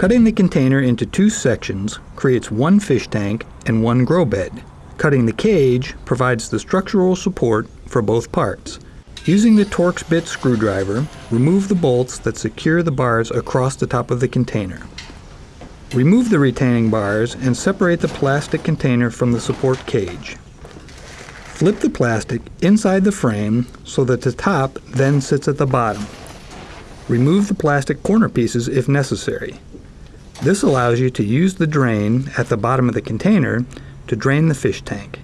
Cutting the container into two sections creates one fish tank and one grow bed. Cutting the cage provides the structural support for both parts. Using the Torx bit screwdriver, remove the bolts that secure the bars across the top of the container. Remove the retaining bars and separate the plastic container from the support cage. Flip the plastic inside the frame so that the top then sits at the bottom. Remove the plastic corner pieces if necessary. This allows you to use the drain at the bottom of the container to drain the fish tank.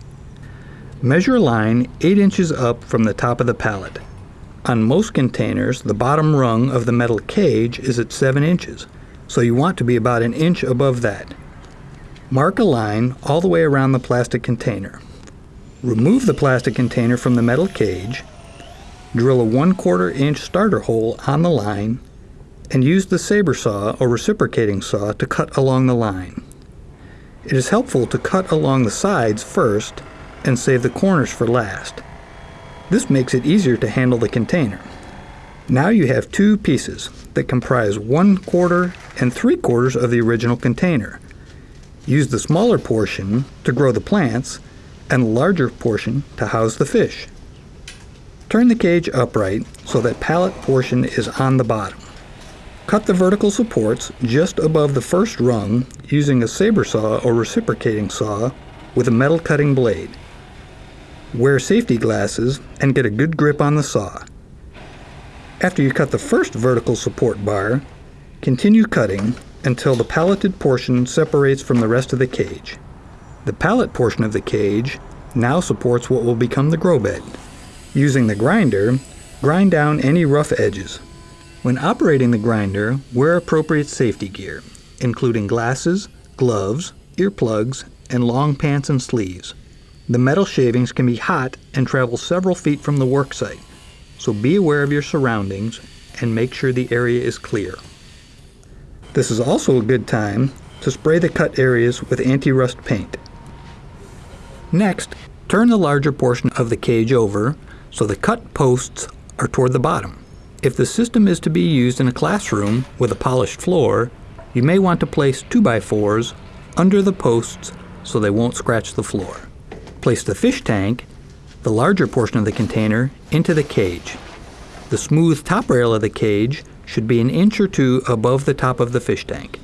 Measure a line 8 inches up from the top of the pallet. On most containers, the bottom rung of the metal cage is at 7 inches, so you want to be about an inch above that. Mark a line all the way around the plastic container. Remove the plastic container from the metal cage, drill a 1 quarter inch starter hole on the line, and use the saber saw or reciprocating saw to cut along the line. It is helpful to cut along the sides first and save the corners for last. This makes it easier to handle the container. Now you have two pieces that comprise one quarter and three quarters of the original container. Use the smaller portion to grow the plants and the larger portion to house the fish. Turn the cage upright so that pallet portion is on the bottom. Cut the vertical supports just above the first rung using a saber saw or reciprocating saw with a metal cutting blade. Wear safety glasses and get a good grip on the saw. After you cut the first vertical support bar, continue cutting until the palleted portion separates from the rest of the cage. The pallet portion of the cage now supports what will become the grow bed. Using the grinder, grind down any rough edges. When operating the grinder, wear appropriate safety gear, including glasses, gloves, earplugs, and long pants and sleeves. The metal shavings can be hot and travel several feet from the worksite, so be aware of your surroundings and make sure the area is clear. This is also a good time to spray the cut areas with anti-rust paint. Next, turn the larger portion of the cage over so the cut posts are toward the bottom. If the system is to be used in a classroom with a polished floor, you may want to place 2x4s under the posts so they won't scratch the floor. Place the fish tank, the larger portion of the container, into the cage. The smooth top rail of the cage should be an inch or two above the top of the fish tank.